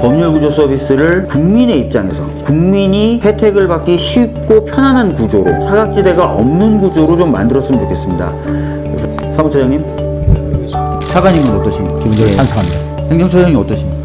법률구조 서비스를 국민의 입장에서 국민이 혜택을 받기 쉽고 편안한 구조로 사각지대가 없는 구조로 좀 만들었으면 좋겠습니다. 사무처장님, 차관님은 어떠십니까? 기본적으로 예. 찬성합니다. 행정처장이 어떠십니까?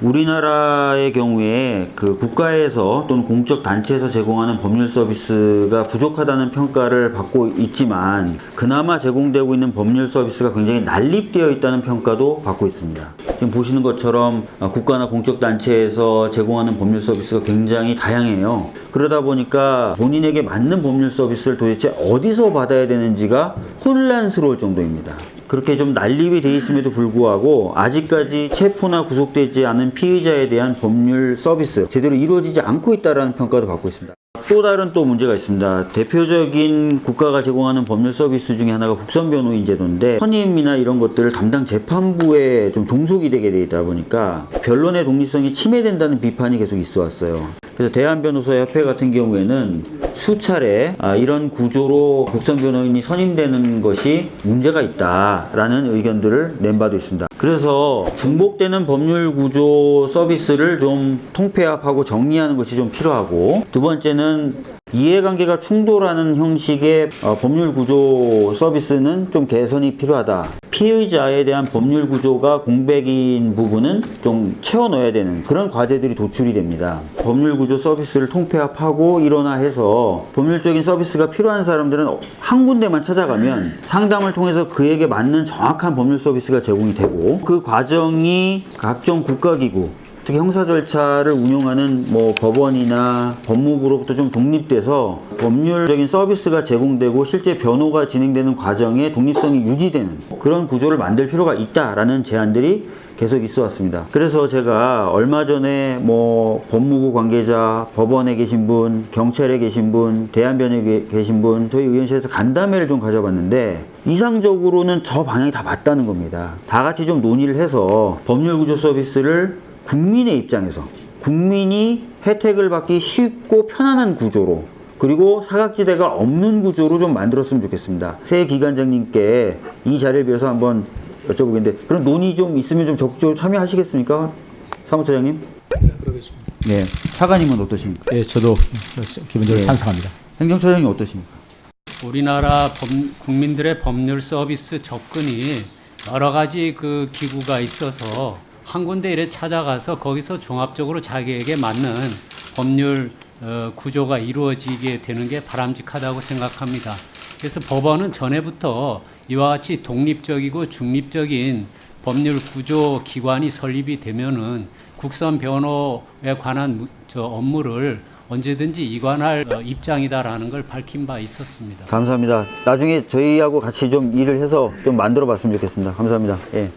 우리나라의 경우에 그 국가에서 또는 공적 단체에서 제공하는 법률 서비스가 부족하다는 평가를 받고 있지만 그나마 제공되고 있는 법률 서비스가 굉장히 난립되어 있다는 평가도 받고 있습니다. 지금 보시는 것처럼 어, 국가나 공적 단체에서 제공하는 법률 서비스가 굉장히 다양해요. 그러다 보니까 본인에게 맞는 법률 서비스를 도대체 어디서 받아야 되는지가 혼란스러울 정도입니다. 그렇게 좀 난립이 돼 있음에도 불구하고 아직까지 체포나 구속되지 않은 피의자에 대한 법률 서비스 제대로 이루어지지 않고 있다는 평가도 받고 있습니다. 또 다른 또 문제가 있습니다. 대표적인 국가가 제공하는 법률 서비스 중에 하나가 국선 변호인 제도인데 선임이나 이런 것들을 담당 재판부에 좀 종속이 되게 돼 있다 보니까 변론의 독립성이 침해된다는 비판이 계속 있어 왔어요. 그래서 대한변호사협회 같은 경우에는 수차례 아, 이런 구조로 국선 변호인이 선임되는 것이 문제가 있다라는 의견들을 낸 바도 있습니다. 그래서 중복되는 법률 구조 서비스를 좀 통폐합하고 정리하는 것이 좀 필요하고 두 번째는 이해관계가 충돌하는 형식의 어, 법률 구조 서비스는 좀 개선이 필요하다. 피의자에 대한 법률 구조가 공백인 부분은 좀 채워 넣어야 되는 그런 과제들이 도출이 됩니다. 법률 구조 서비스를 통폐합하고 일원화해서 법률적인 서비스가 필요한 사람들은 한 군데만 찾아가면 상담을 통해서 그에게 맞는 정확한 법률 서비스가 제공이 되고 그 과정이 각종 국가기구 특히 형사 절차를 운용하는 뭐 법원이나 법무부로부터 좀 독립돼서 법률적인 서비스가 제공되고 실제 변호가 진행되는 과정에 독립성이 유지되는 그런 구조를 만들 필요가 있다라는 제안들이 계속 있어 왔습니다. 그래서 제가 얼마 전에 뭐 법무부 관계자, 법원에 계신 분, 경찰에 계신 분, 대한변협에 계신 분, 저희 의원실에서 간담회를 좀 가져봤는데 이상적으로는 저 방향이 다 맞다는 겁니다. 다 같이 좀 논의를 해서 법률구조 서비스를 국민의 입장에서 국민이 혜택을 받기 쉽고 편안한 구조로 그리고 사각지대가 없는 구조로 좀 만들었으면 좋겠습니다. 새 기관장님께 이 자리를 빌어서 한번 여쭤보겠는데 그럼 논의 좀 있으면 좀 적극적으로 참여하시겠습니까? 사무처장님? 그러겠습니다. 네. 차관님은 어떠십니까? 예, 저도 기본적으로 예. 찬성합니다. 행정처장님 어떠십니까? 우리나라 법- 국민들의 법률 서비스 접근이 여러 가지 그 기구가 있어서 한 군데 이래 찾아가서 거기서 종합적으로 자기에게 맞는 법률 어, 구조가 이루어지게 되는 게 바람직하다고 생각합니다. 그래서 법원은 전에부터 이와 같이 독립적이고 중립적인 법률 구조 기관이 설립이 되면은 국선 변호에 관한 무- 저 업무를 언제든지 이관할 어, 입장이다라는 걸 밝힌 바 있었습니다. 감사합니다. 나중에 저희하고 같이 좀 일을 해서 좀 만들어 봤으면 좋겠습니다. 감사합니다. 예.